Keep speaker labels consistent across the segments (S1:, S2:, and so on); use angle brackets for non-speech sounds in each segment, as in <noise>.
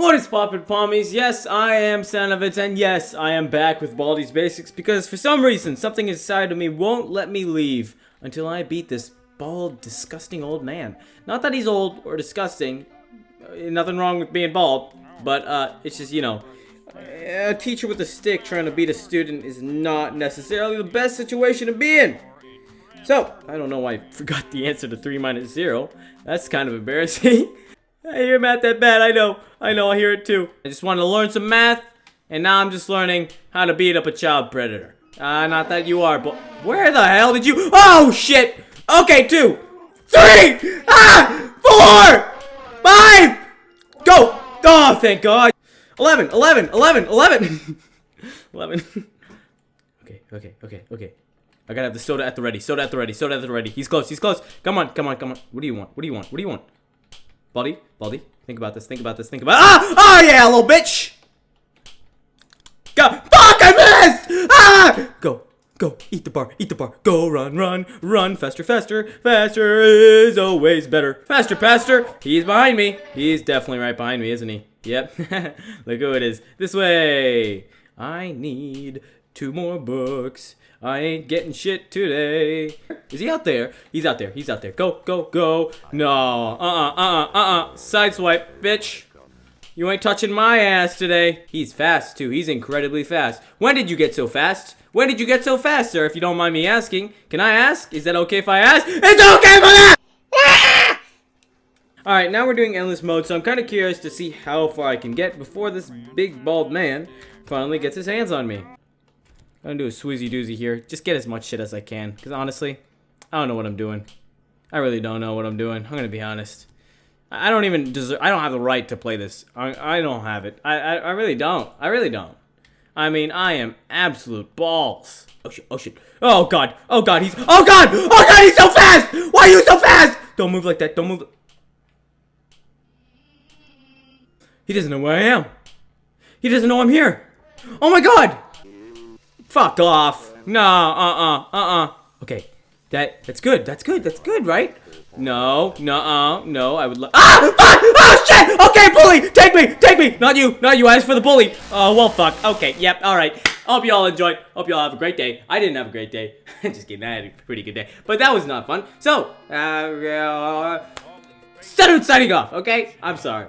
S1: What is poppin' pommies? Yes, I am Sanovitz, and yes, I am back with Baldi's Basics because for some reason, something inside of me won't let me leave until I beat this bald, disgusting old man. Not that he's old or disgusting, uh, nothing wrong with being bald, but uh, it's just, you know, a teacher with a stick trying to beat a student is not necessarily the best situation to be in. So, I don't know why I forgot the answer to 3 minus 0. That's kind of embarrassing. <laughs> I hear math that bad, I know. I know, I hear it too. I just wanted to learn some math, and now I'm just learning how to beat up a child predator. Uh, not that you are, but where the hell did you- Oh, shit! Okay, two, three, ah, four, five, go! Oh, thank God. 11, 11, 11, 11. <laughs> 11. <laughs> okay, okay, okay, okay. I gotta have the soda at the ready, soda at the ready, soda at the ready. He's close, he's close. Come on, come on, come on. What do you want? What do you want? What do you want? Baldi, Baldi, think about this, think about this, think about- Ah! Oh yeah, little bitch! Go! Fuck, I missed! Ah! Go, go, eat the bar, eat the bar. Go, run, run, run, faster, faster, faster is always better. Faster, faster. He's behind me. He's definitely right behind me, isn't he? Yep. <laughs> Look who it is. This way. I need two more books. I ain't getting shit today. Is he out there? He's out there. He's out there. Go, go, go. No. Uh-uh, uh-uh, uh-uh. Sideswipe, bitch. You ain't touching my ass today. He's fast, too. He's incredibly fast. When did you get so fast? When did you get so fast, sir, if you don't mind me asking? Can I ask? Is that okay if I ask? It's okay for that! Ah! Alright, now we're doing endless mode, so I'm kind of curious to see how far I can get before this big bald man finally gets his hands on me. I'm gonna do a swoozy doozy here. Just get as much shit as I can, because honestly, I don't know what I'm doing. I really don't know what I'm doing. I'm gonna be honest. I I don't even deserve. I don't have the right to play this. I, I don't have it. I, I I really don't. I really don't. I mean, I am absolute balls. Oh shit! Oh shit! Oh god! Oh god! He's. Oh god! Oh god! He's so fast! Why are you so fast? Don't move like that. Don't move. He doesn't know where I am. He doesn't know I'm here. Oh my god! Fuck off. No, uh-uh, uh-uh. Okay, that, that's good, that's good, that's good, right? No, no, uh, no, I would love- Ah! Fuck! Oh, shit! Okay, bully! Take me! Take me! Not you! Not you, I asked for the bully! Oh, well, fuck. Okay, yep, alright. Hope you all enjoyed. Hope you all have a great day. I didn't have a great day. <laughs> Just kidding, I had a pretty good day. But that was not fun. So, uh, uh signing off, okay? I'm sorry.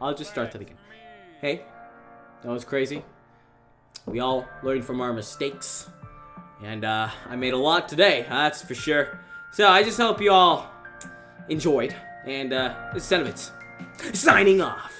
S1: I'll just start that again. Hey, that was crazy. We all learn from our mistakes. And uh, I made a lot today, that's for sure. So I just hope you all enjoyed. And uh, this is signing off.